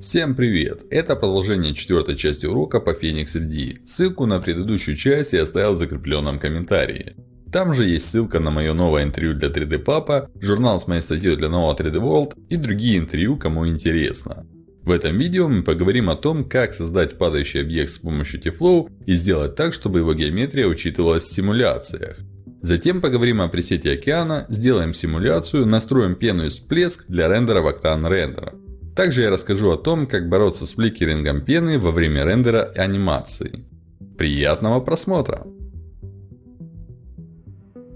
Всем привет! Это продолжение четвертой части урока по Phoenix FD. Ссылку на предыдущую часть я оставил в закрепленном комментарии. Там же есть ссылка на мое новое интервью для 3D Papa, журнал с моей статьей для нового 3D World и другие интервью, кому интересно. В этом видео мы поговорим о том, как создать падающий объект с помощью T-Flow и сделать так, чтобы его геометрия учитывалась в симуляциях. Затем поговорим о пресете океана, сделаем симуляцию, настроим пену и всплеск для рендера в Octane Render. Также я расскажу о том, как бороться с фликерингом пены во время рендера анимации. Приятного просмотра!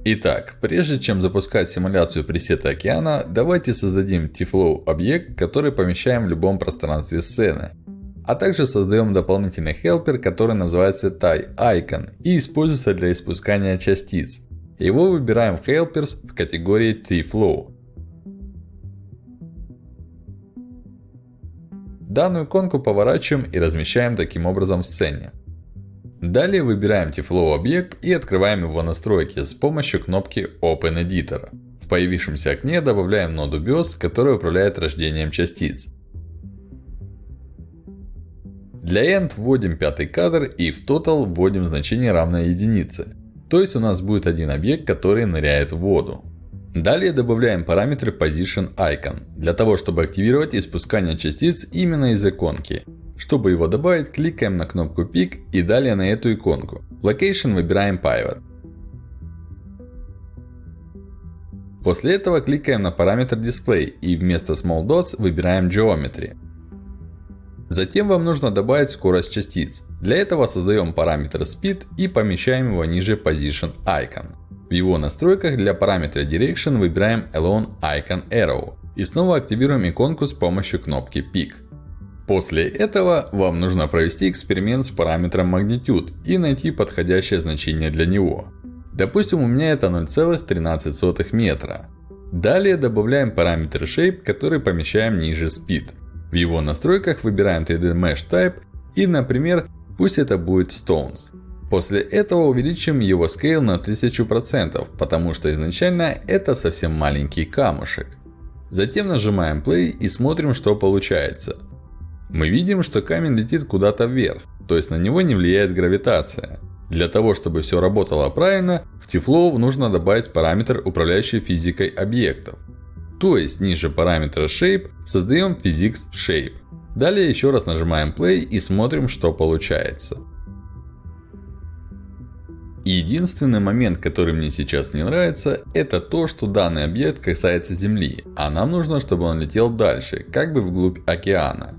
Итак, прежде чем запускать симуляцию пресета океана, давайте создадим T-Flow объект, который помещаем в любом пространстве сцены. А также создаем дополнительный хелпер, который называется TieIcon и используется для испускания частиц. Его выбираем в Helpers в категории T-Flow. Данную иконку поворачиваем и размещаем таким образом в сцене. Далее выбираем T-Flow объект и открываем его настройки с помощью кнопки Open Editor. В появившемся окне добавляем ноду Burst, которая управляет рождением частиц. Для End вводим пятый кадр и в Total вводим значение равное единице. То есть у нас будет один объект, который ныряет в воду. Далее добавляем параметр Position Icon, для того чтобы активировать испускание частиц именно из иконки. Чтобы его добавить, кликаем на кнопку Pick и далее на эту иконку. Location выбираем Pivot. После этого кликаем на параметр Display и вместо Small Dots выбираем Geometry. Затем вам нужно добавить скорость частиц. Для этого создаем параметр Speed и помещаем его ниже Position Icon. В его настройках для параметра Direction выбираем Alone Icon Arrow. И снова активируем иконку с помощью кнопки Pick. После этого вам нужно провести эксперимент с параметром Magnitude и найти подходящее значение для него. Допустим, у меня это 0,13 метра. Далее добавляем параметр Shape, который помещаем ниже Speed. В его настройках выбираем 3D Mesh Type и, например, пусть это будет Stones. После этого увеличим его scale на 1000%, потому что изначально это совсем маленький камушек. Затем нажимаем Play и смотрим, что получается. Мы видим, что камень летит куда-то вверх, то есть на него не влияет гравитация. Для того, чтобы все работало правильно, в T-Flow нужно добавить параметр, управляющий физикой объектов. То есть, ниже параметра Shape создаем Physics Shape. Далее еще раз нажимаем Play и смотрим, что получается. Единственный момент, который мне сейчас не нравится, это то, что данный объект касается Земли, а нам нужно, чтобы он летел дальше, как бы вглубь океана.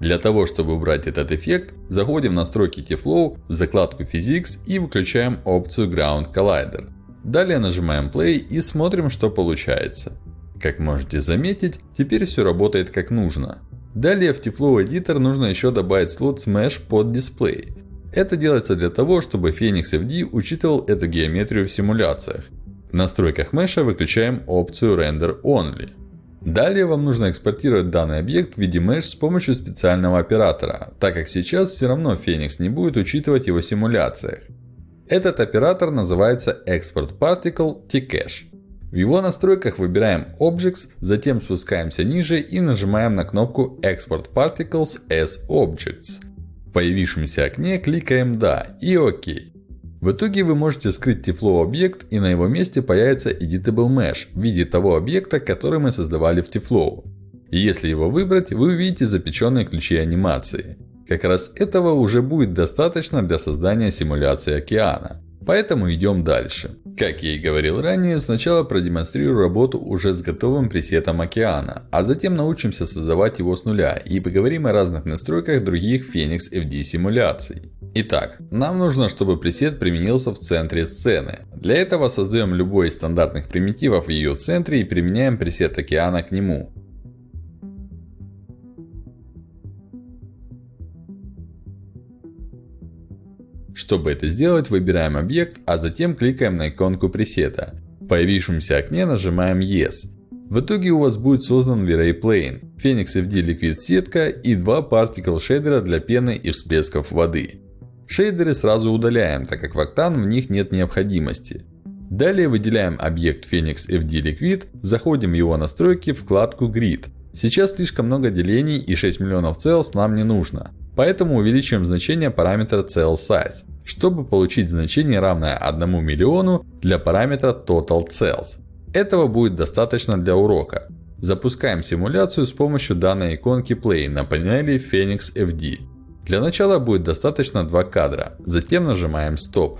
Для того, чтобы убрать этот эффект, заходим в настройки T-Flow, в закладку Physics и выключаем опцию Ground Collider. Далее нажимаем Play и смотрим, что получается. Как можете заметить, теперь все работает как нужно. Далее в T-Flow Editor нужно еще добавить слот Smash под дисплей. Это делается для того, чтобы Phoenix FD учитывал эту геометрию в симуляциях. В настройках Mesh выключаем опцию Render Only. Далее вам нужно экспортировать данный объект в виде Mesh с помощью специального оператора, так как сейчас все равно Phoenix не будет учитывать его в симуляциях. Этот оператор называется Export Particle T-Cache. В его настройках выбираем Objects, затем спускаемся ниже и нажимаем на кнопку Export Particles as Objects. В появившемся окне кликаем «Да» и «Ок». В итоге вы можете скрыть T-Flow объект и на его месте появится Editable Mesh в виде того объекта, который мы создавали в T-Flow. И если его выбрать, вы увидите запеченные ключи анимации. Как раз этого уже будет достаточно для создания симуляции океана. Поэтому идем дальше. Как я и говорил ранее, сначала продемонстрирую работу уже с готовым пресетом океана, а затем научимся создавать его с нуля и поговорим о разных настройках других Phoenix FD симуляций. Итак, нам нужно, чтобы пресет применился в центре сцены. Для этого создаем любой из стандартных примитивов в ее центре и применяем пресет океана к нему. Чтобы это сделать, выбираем объект, а затем кликаем на иконку пресета. В появившемся окне нажимаем Yes. В итоге у вас будет создан V-Ray Plane, Phoenix FD Liquid сетка и два Particle шейдера для пены и всплесков воды. Шейдеры сразу удаляем, так как в Octane в них нет необходимости. Далее выделяем объект Phoenix FD Liquid, заходим в его настройки, вкладку Grid. Сейчас слишком много делений и 6 миллионов cells нам не нужно. Поэтому увеличиваем значение параметра cell size, чтобы получить значение равное 1 миллиону для параметра total cells. Этого будет достаточно для урока. Запускаем симуляцию с помощью данной иконки Play на панели Phoenix FD. Для начала будет достаточно 2 кадра, затем нажимаем Stop.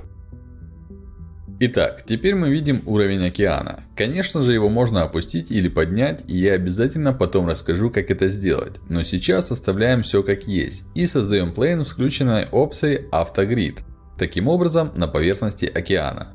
Итак, теперь мы видим уровень океана. Конечно же, его можно опустить или поднять, и я обязательно потом расскажу, как это сделать. Но сейчас оставляем все как есть, и создаем плейн с включенной опцией Автогрид. Таким образом, на поверхности океана.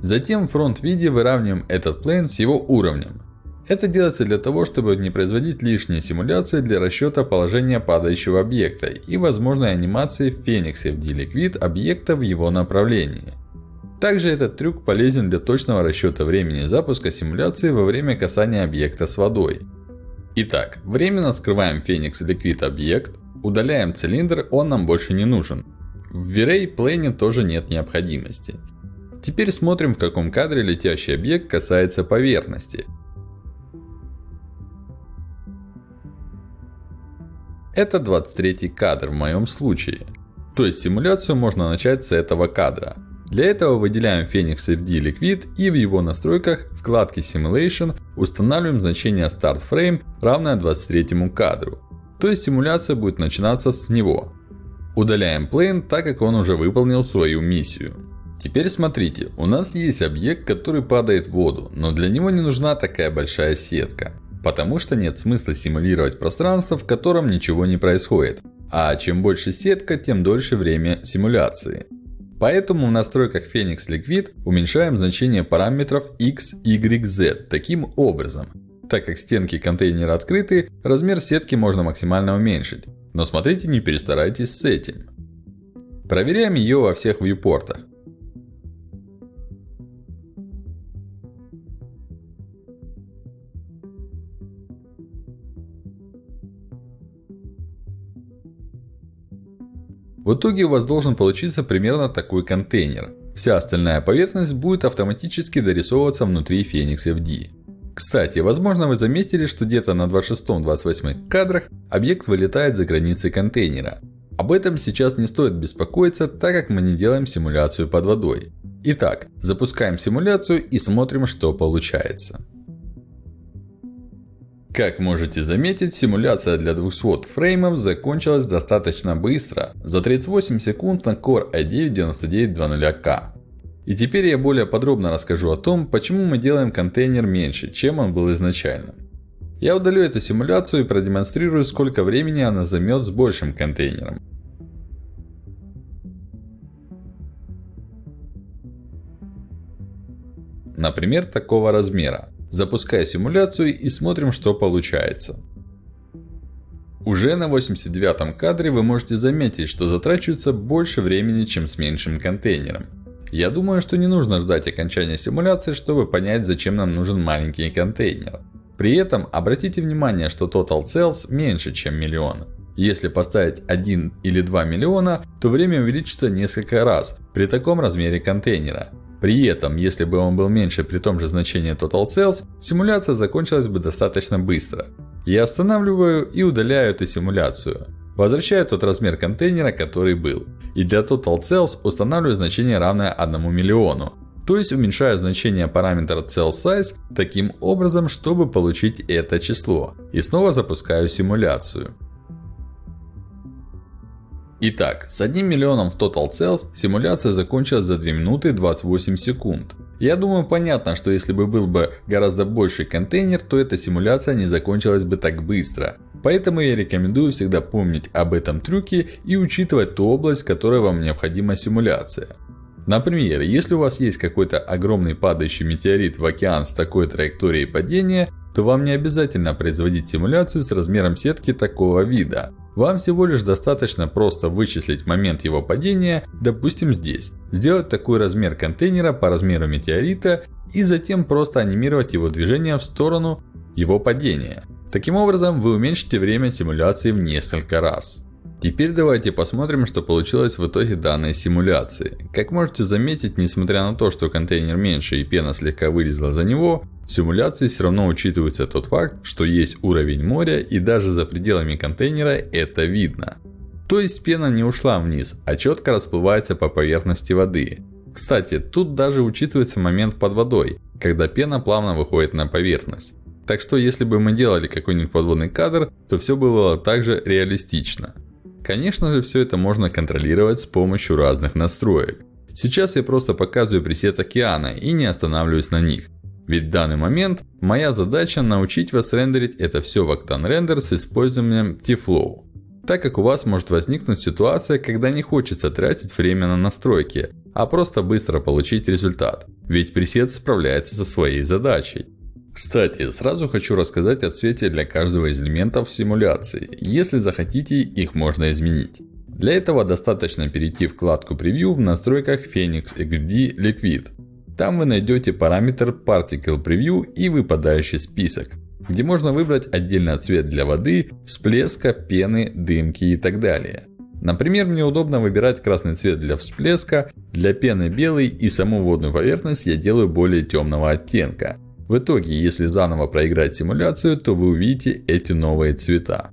Затем в фронт-виде выравниваем этот плейн с его уровнем. Это делается для того, чтобы не производить лишние симуляции для расчета положения падающего объекта и возможной анимации в Фениксе в D-Liquid объекта в его направлении. Также этот трюк полезен для точного расчета времени запуска симуляции во время касания объекта с водой. Итак, временно скрываем Phoenix Liquid объект, удаляем цилиндр, он нам больше не нужен. В V-Ray Plane тоже нет необходимости. Теперь смотрим в каком кадре летящий объект касается поверхности. Это 23 кадр в моем случае. То есть симуляцию можно начать с этого кадра. Для этого выделяем Phoenix FD Liquid и в его настройках вкладке Simulation устанавливаем значение Start Frame равное 23 кадру. То есть симуляция будет начинаться с него. Удаляем Plane, так как он уже выполнил свою миссию. Теперь смотрите, у нас есть объект, который падает в воду, но для него не нужна такая большая сетка. Потому что нет смысла симулировать пространство, в котором ничего не происходит. А чем больше сетка, тем дольше время симуляции. Поэтому в настройках Phoenix Liquid уменьшаем значение параметров x, y, z таким образом. Так как стенки контейнера открыты, размер сетки можно максимально уменьшить. Но смотрите, не перестарайтесь с этим. Проверяем ее во всех вьюпортах. В итоге у вас должен получиться примерно такой контейнер. Вся остальная поверхность будет автоматически дорисовываться внутри Phoenix FD. Кстати, возможно вы заметили, что где-то на 26-28 кадрах объект вылетает за границы контейнера. Об этом сейчас не стоит беспокоиться, так как мы не делаем симуляцию под водой. Итак, запускаем симуляцию и смотрим, что получается. Как можете заметить, симуляция для 200 фреймов закончилась достаточно быстро, за 38 секунд на Core i9-9920K. И теперь я более подробно расскажу о том, почему мы делаем контейнер меньше, чем он был изначально. Я удалю эту симуляцию и продемонстрирую, сколько времени она займет с большим контейнером. Например, такого размера. Запуская симуляцию и смотрим, что получается. Уже на 89 кадре вы можете заметить, что затрачивается больше времени, чем с меньшим контейнером. Я думаю, что не нужно ждать окончания симуляции, чтобы понять, зачем нам нужен маленький контейнер. При этом, обратите внимание, что Total Cells меньше, чем миллион. Если поставить 1 или 2 миллиона, то время увеличится несколько раз при таком размере контейнера. При этом, если бы он был меньше при том же значении Total Cells, симуляция закончилась бы достаточно быстро. Я останавливаю и удаляю эту симуляцию. Возвращаю тот размер контейнера, который был. И для Total Cells устанавливаю значение равное 1 миллиону. То есть уменьшаю значение параметра Cell Size таким образом, чтобы получить это число. И снова запускаю симуляцию. Итак, с 1 миллионом в Total Cells симуляция закончилась за 2 минуты 28 секунд. Я думаю понятно, что если бы был бы гораздо больший контейнер, то эта симуляция не закончилась бы так быстро. Поэтому я рекомендую всегда помнить об этом трюке и учитывать ту область, в которой вам необходима симуляция. Например, если у вас есть какой-то огромный падающий метеорит в океан с такой траекторией падения, то вам не обязательно производить симуляцию с размером сетки такого вида. Вам всего лишь достаточно просто вычислить момент его падения, допустим здесь. Сделать такой размер контейнера по размеру метеорита и затем просто анимировать его движение в сторону его падения. Таким образом, вы уменьшите время симуляции в несколько раз. Теперь давайте посмотрим, что получилось в итоге данной симуляции. Как можете заметить, несмотря на то, что контейнер меньше и пена слегка вылезла за него, В симуляции все равно учитывается тот факт, что есть уровень моря и даже за пределами контейнера это видно. То есть пена не ушла вниз, а четко расплывается по поверхности воды. Кстати, тут даже учитывается момент под водой, когда пена плавно выходит на поверхность. Так что если бы мы делали какой-нибудь подводный кадр, то все было также реалистично. Конечно же, все это можно контролировать с помощью разных настроек. Сейчас я просто показываю пресет океана и не останавливаюсь на них. Ведь в данный момент моя задача научить вас рендерить это все в Octane Render с использованием T-Flow. Так как у вас может возникнуть ситуация, когда не хочется тратить время на настройки, а просто быстро получить результат. Ведь пресет справляется со своей задачей. Кстати, сразу хочу рассказать о цвете для каждого из элементов симуляции. Если захотите, их можно изменить. Для этого достаточно перейти в вкладку Preview в настройках Phoenix XD Liquid. Там вы найдете параметр Particle Preview и выпадающий список, где можно выбрать отдельно цвет для воды, всплеска, пены, дымки и так далее. Например, мне удобно выбирать красный цвет для всплеска, для пены белый и саму водную поверхность я делаю более темного оттенка. В итоге, если заново проиграть симуляцию, то вы увидите эти новые цвета.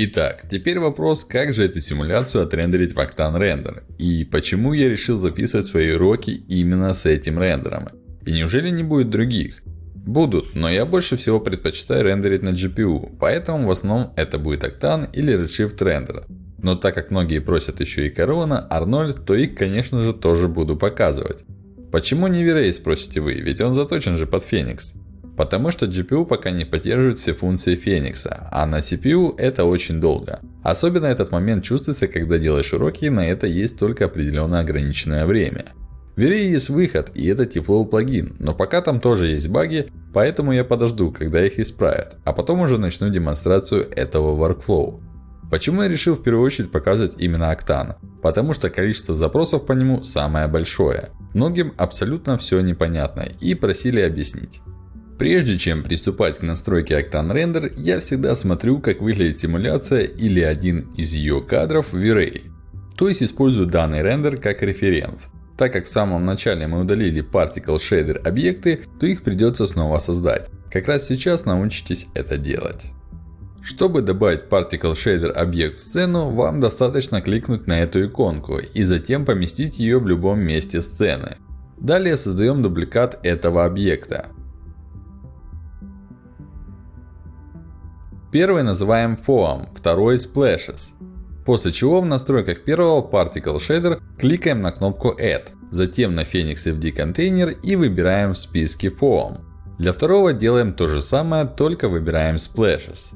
Итак, теперь вопрос, как же эту симуляцию отрендерить в Octane Render? И почему я решил записывать свои уроки именно с этим рендером? И неужели не будет других? Будут, но я больше всего предпочитаю рендерить на GPU, поэтому в основном это будет Octane или Redshift Render. Но так как многие просят еще и Corona, Arnold, то их конечно же тоже буду показывать. Почему не V-Ray, спросите вы, ведь он заточен же под Phoenix. Потому что GPU пока не поддерживает все функции Феникса, а на CPU это очень долго. Особенно этот момент чувствуется, когда делаешь уроки, и на это есть только определенное ограниченное время. В Вере есть выход, и это Tiflow плагин, но пока там тоже есть баги, поэтому я подожду, когда их исправят, а потом уже начну демонстрацию этого workflow. Почему я решил в первую очередь показывать именно Octane? Потому что количество запросов по нему самое большое. Многим абсолютно все непонятно и просили объяснить. Прежде чем приступать к настройке Octane Render, я всегда смотрю, как выглядит симуляция или один из ее кадров в V-Ray. То есть использую данный рендер как референс. Так как в самом начале мы удалили Particle Shader объекты, то их придется снова создать. Как раз сейчас научитесь это делать. Чтобы добавить Particle Shader объект в сцену, вам достаточно кликнуть на эту иконку и затем поместить ее в любом месте сцены. Далее создаем дубликат этого объекта. Первый называем Foam, второй Splashes. После чего в настройках первого Particle Shader кликаем на кнопку Add. Затем на Phoenix FD контейнер и выбираем в списке Foam. Для второго делаем то же самое, только выбираем Splashes.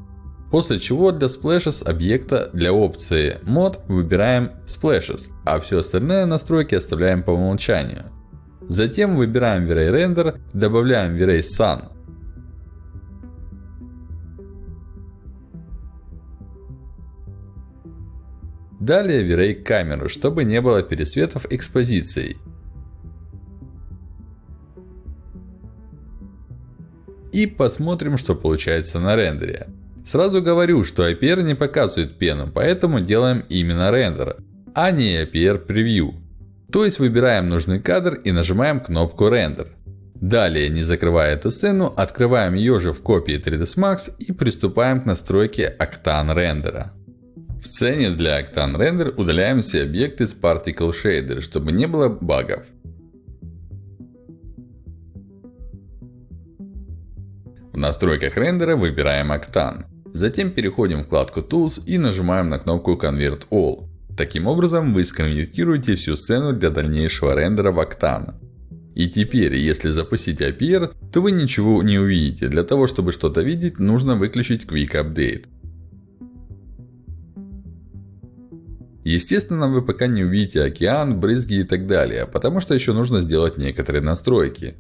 После чего для Splashes объекта для опции Mod выбираем Splashes, а все остальные настройки оставляем по умолчанию. Затем выбираем V-Ray Render, добавляем V-Ray Sun. Далее V-Ray камеру, чтобы не было пересветов экспозицией. И посмотрим, что получается на рендере. Сразу говорю, что IPR не показывает пену, поэтому делаем именно рендер, а не IPR Preview. То есть выбираем нужный кадр и нажимаем кнопку Render. Далее, не закрывая эту сцену, открываем ее же в копии 3ds Max и приступаем к настройке Octane рендера. В сцене для Octane Render удаляем все объекты с Particle Shader, чтобы не было багов. В настройках рендера выбираем Octane. Затем переходим в вкладку Tools и нажимаем на кнопку Convert All. Таким образом, вы сконвертируете всю сцену для дальнейшего рендера в Octane. И теперь, если запустить APR, то вы ничего не увидите. Для того, чтобы что-то видеть, нужно выключить Quick Update. Естественно, вы пока не увидите океан, брызги и так далее, потому что еще нужно сделать некоторые настройки.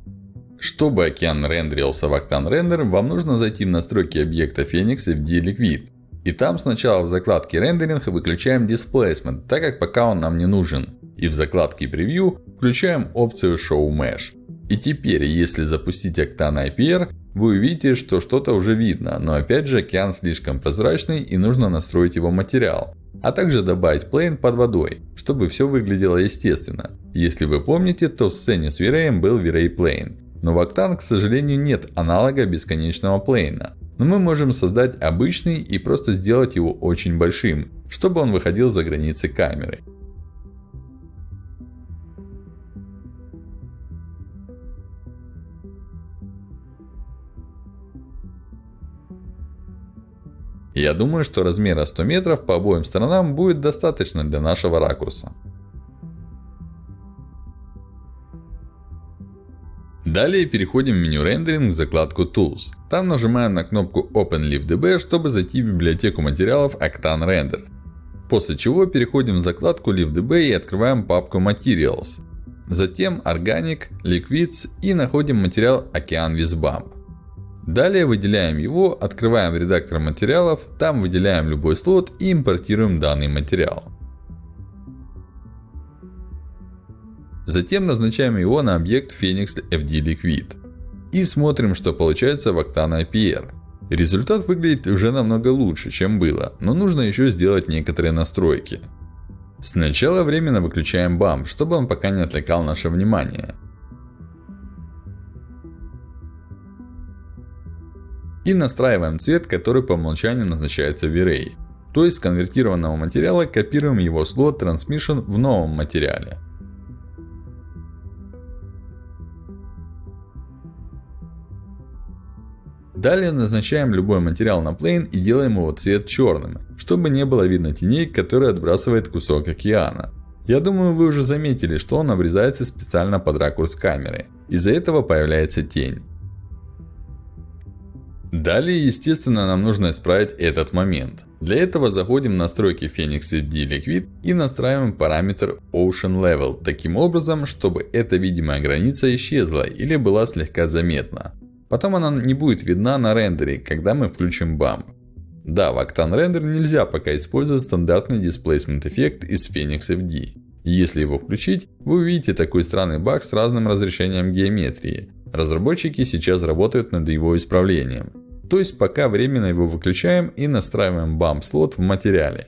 Чтобы океан рендерился в Octane Render, вам нужно зайти в настройки объекта Phoenix FD Liquid. И там сначала в закладке Rendering выключаем Displacement, так как пока он нам не нужен. И в закладке Preview включаем опцию Show Mesh. И теперь, если запустить Octane IPR, вы увидите, что что-то уже видно, но опять же океан слишком прозрачный и нужно настроить его материал. А также добавить плейн под водой, чтобы все выглядело естественно. Если вы помните, то в сцене с Виреем был Вирей Плейн. Но в Octane, к сожалению, нет аналога бесконечного плейна. Но мы можем создать обычный и просто сделать его очень большим, чтобы он выходил за границы камеры. Я думаю, что размера 100 метров по обоим сторонам будет достаточно для нашего ракурса. Далее переходим в меню рендеринг в закладку Tools. Там нажимаем на кнопку OpenLiveDB, чтобы зайти в библиотеку материалов Octane Render. После чего переходим в закладку LiveDB и открываем папку Materials. Затем Organic, Liquids и находим материал Ocean with Bump. Далее выделяем его, открываем редактор материалов, там выделяем любой слот и импортируем данный материал. Затем назначаем его на объект Phoenix FD Liquid. И смотрим, что получается в Octane IPR. Результат выглядит уже намного лучше, чем было, но нужно еще сделать некоторые настройки. Сначала временно выключаем BAM, чтобы он пока не отвлекал наше внимание. И настраиваем цвет, который по умолчанию назначается в Array. То есть, с конвертированного материала копируем его слот Transmission в новом материале. Далее назначаем любой материал на plane и делаем его цвет черным, чтобы не было видно теней, которые отбрасывает кусок океана. Я думаю, вы уже заметили, что он обрезается специально под ракурс камеры. Из-за этого появляется тень. Далее, естественно, нам нужно исправить этот момент. Для этого заходим в настройки Phoenix FD Liquid и настраиваем параметр Ocean Level, таким образом, чтобы эта видимая граница исчезла или была слегка заметна. Потом она не будет видна на рендере, когда мы включим Bump. Да, в Octane Render нельзя пока использовать стандартный Displacement эффект из Phoenix FD. Если его включить, вы увидите такой странный баг с разным разрешением геометрии. Разработчики сейчас работают над его исправлением. То есть, пока временно его выключаем и настраиваем Bump слот в материале.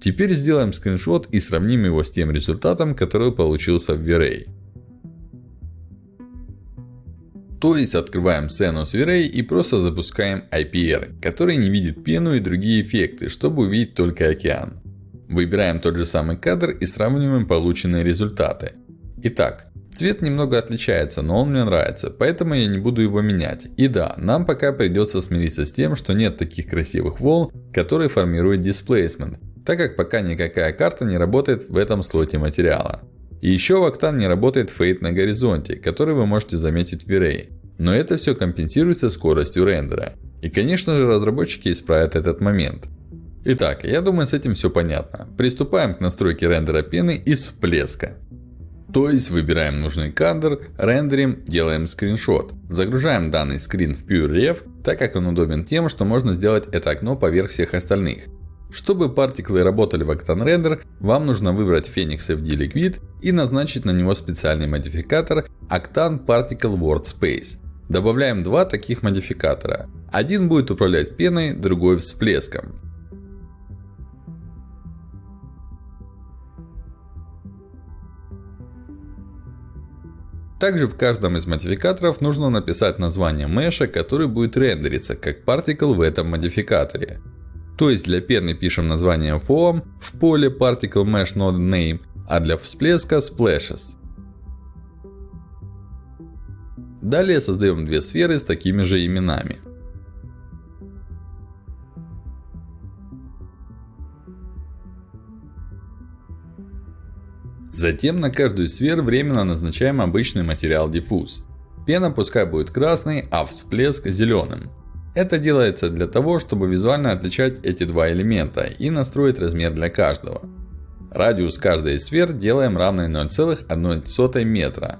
Теперь сделаем скриншот и сравним его с тем результатом, который получился в V-Ray. То есть, открываем сцену с V-Ray и просто запускаем IPR, который не видит пену и другие эффекты, чтобы увидеть только океан. Выбираем тот же самый кадр и сравниваем полученные результаты. Итак, цвет немного отличается, но он мне нравится, поэтому я не буду его менять. И да, нам пока придется смириться с тем, что нет таких красивых волн, которые формируют displacement так как пока никакая карта не работает в этом слоте материала. И еще в Octane не работает фейт на горизонте, который вы можете заметить в V-Ray. Но это все компенсируется скоростью рендера. И конечно же разработчики исправят этот момент. Итак, я думаю с этим все понятно. Приступаем к настройке рендера пены из всплеска. То есть выбираем нужный кадр, рендерим, делаем скриншот. Загружаем данный скрин в PureRef, так как он удобен тем, что можно сделать это окно поверх всех остальных. Чтобы партиклы работали в Octane Render, вам нужно выбрать Phoenix FD Liquid и назначить на него специальный модификатор Octane Particle Workspace. Добавляем два таких модификатора. Один будет управлять пеной, другой всплеском. Также в каждом из модификаторов нужно написать название меша, который будет рендериться как партикл в этом модификаторе. То есть для пены пишем название foam в поле Particle Mesh Node Name, а для всплеска Splashes. Далее создаем две сферы с такими же именами. Затем на каждую сферу временно назначаем обычный материал диффуз. Пена пускай будет красной, а всплеск зеленым. Это делается для того, чтобы визуально отличать эти два элемента и настроить размер для каждого. Радиус каждой из сфер делаем равный 0,1 метра.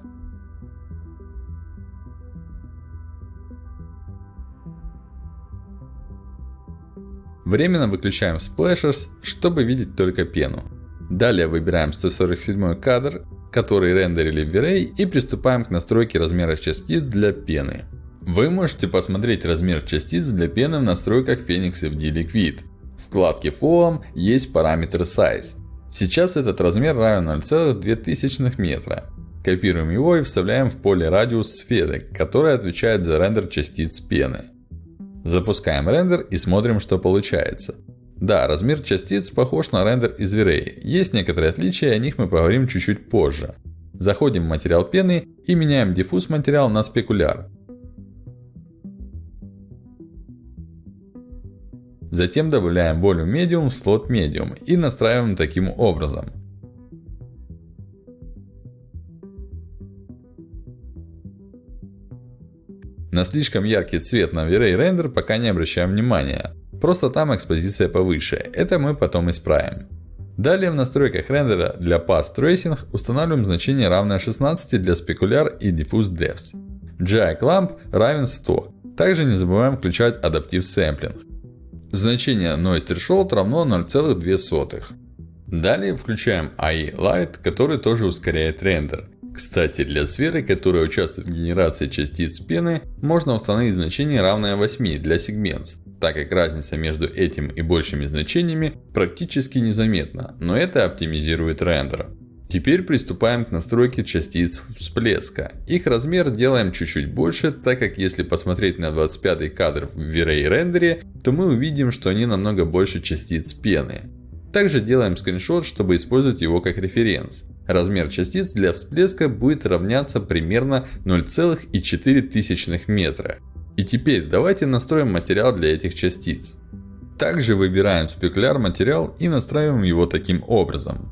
Временно выключаем Splashers, чтобы видеть только пену. Далее выбираем 147 кадр, который рендерили в V-Ray и приступаем к настройке размера частиц для пены. Вы можете посмотреть размер частиц для пены в настройках Phoenix FD Liquid. В вкладке Foam есть параметр Size. Сейчас этот размер равен 0,02 метра. Копируем его и вставляем в поле радиус сферы, которая отвечает за рендер частиц пены. Запускаем рендер и смотрим, что получается. Да, размер частиц похож на рендер из V-Ray. Есть некоторые отличия, о них мы поговорим чуть-чуть позже. Заходим в материал пены и меняем диффуз материал на спекуляр. Затем добавляем Volume Medium в слот Medium и настраиваем таким образом. На слишком яркий цвет на V-Ray рендер пока не обращаем внимания. Просто там экспозиция повыше. Это мы потом исправим. Далее в настройках рендера для Path Tracing устанавливаем значение равное 16 для Specular и Diffuse Depths. GI Clamp равен 100. Также не забываем включать Adaptive Sampling. Значение Noise Threshold равно 0,2. Далее включаем AI Light, который тоже ускоряет рендер. Кстати, для сферы, которая участвует в генерации частиц пены, можно установить значение равное 8 для Segments, так как разница между этим и большими значениями практически незаметна, но это оптимизирует рендер. Теперь приступаем к настройке частиц всплеска. Их размер делаем чуть-чуть больше, так как если посмотреть на 25 кадр в V-Ray рендере, то мы увидим, что они намного больше частиц пены. Также делаем скриншот, чтобы использовать его как референс. Размер частиц для всплеска будет равняться примерно 0,4 метра. И теперь давайте настроим материал для этих частиц. Также выбираем спекуляр материал и настраиваем его таким образом.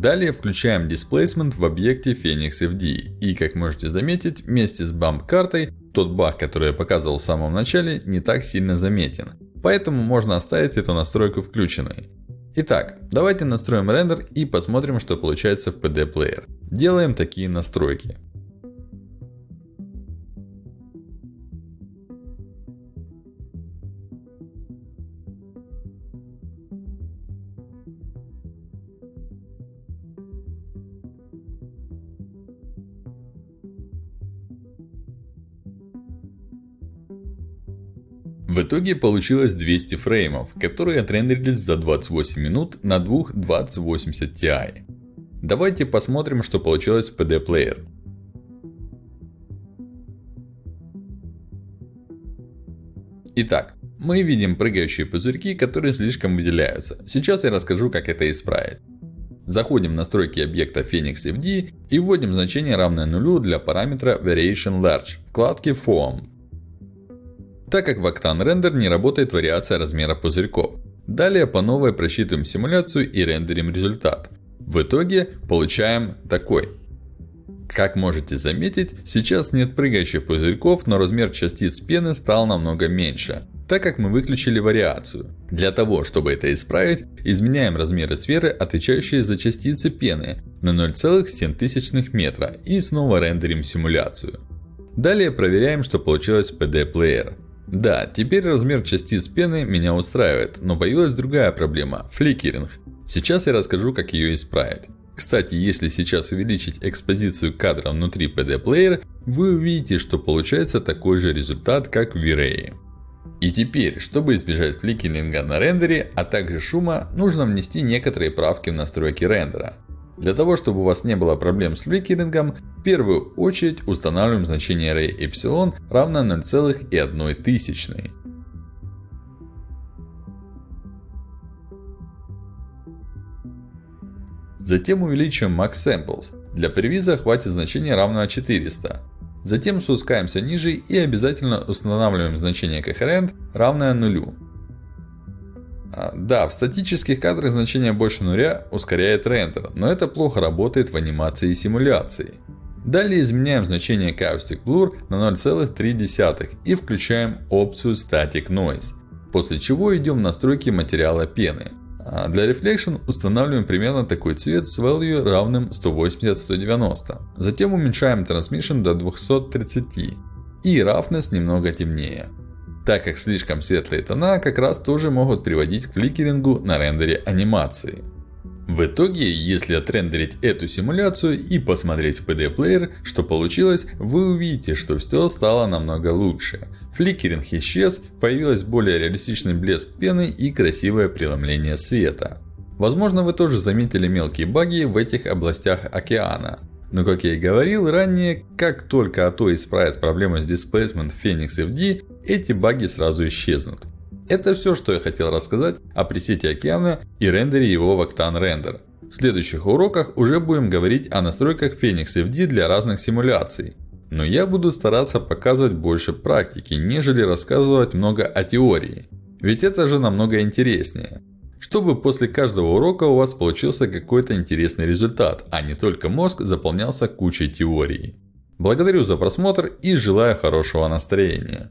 Далее включаем Displacement в объекте Phoenix FD. И как можете заметить, вместе с Bump картой, тот баг, который я показывал в самом начале, не так сильно заметен. Поэтому можно оставить эту настройку включенной. Итак, давайте настроим рендер и посмотрим, что получается в PD Player. Делаем такие настройки. Итоге получилось 200 фреймов, которые отрендерились за 28 минут на двух 2080 Ti. Давайте посмотрим, что получилось в PD Player. Итак, мы видим прыгающие пузырьки, которые слишком выделяются. Сейчас я расскажу, как это исправить. Заходим в настройки объекта Phoenix FD и вводим значение равное нулю для параметра Variation Large, вкладке Form так как в Octane Render не работает вариация размера пузырьков. Далее по новой просчитываем симуляцию и рендерим результат. В итоге получаем такой. Как можете заметить, сейчас нет прыгающих пузырьков, но размер частиц пены стал намного меньше, так как мы выключили вариацию. Для того, чтобы это исправить, изменяем размеры сферы, отвечающие за частицы пены, на 0,7 метра и снова рендерим симуляцию. Далее проверяем, что получилось в PD Player. Да, теперь размер частиц пены меня устраивает, но появилась другая проблема – фликеринг. Сейчас я расскажу, как ее исправить. Кстати, если сейчас увеличить экспозицию кадра внутри PD Player, вы увидите, что получается такой же результат, как в V-Ray. И теперь, чтобы избежать фликеринга на рендере, а также шума, нужно внести некоторые правки в настройки рендера. Для того, чтобы у вас не было проблем с фликерингом, в первую очередь устанавливаем значение array epsilon равно 0,1. Затем увеличиваем max samples. Для превиза хватит значения равного 400. Затем спускаемся ниже и обязательно устанавливаем значение coherent равное нулю. А, да, в статических кадрах значение больше нуля ускоряет рендер, но это плохо работает в анимации и симуляции. Далее изменяем значение Caustic Blur на 0,3 и включаем опцию Static Noise. После чего идем в настройки материала пены. А для Reflection устанавливаем примерно такой цвет с value равным 180-190. Затем уменьшаем Transmission до 230 и Roughness немного темнее. Так как слишком светлые тона как раз тоже могут приводить к фликерингу на рендере анимации. В итоге, если отрендерить эту симуляцию и посмотреть в PD-плеер, что получилось, вы увидите, что все стало намного лучше. Фликеринг исчез, появилась более реалистичный блеск пены и красивое преломление света. Возможно, вы тоже заметили мелкие баги в этих областях океана. Но как я и говорил ранее, как только АТО исправит проблему с Displacement в Phoenix FD, эти баги сразу исчезнут. Это все, что я хотел рассказать о пресете океана и рендере его в Octane Render. В следующих уроках уже будем говорить о настройках Phoenix FD для разных симуляций. Но я буду стараться показывать больше практики, нежели рассказывать много о теории. Ведь это же намного интереснее. Чтобы после каждого урока у вас получился какой-то интересный результат, а не только мозг заполнялся кучей теории. Благодарю за просмотр и желаю хорошего настроения.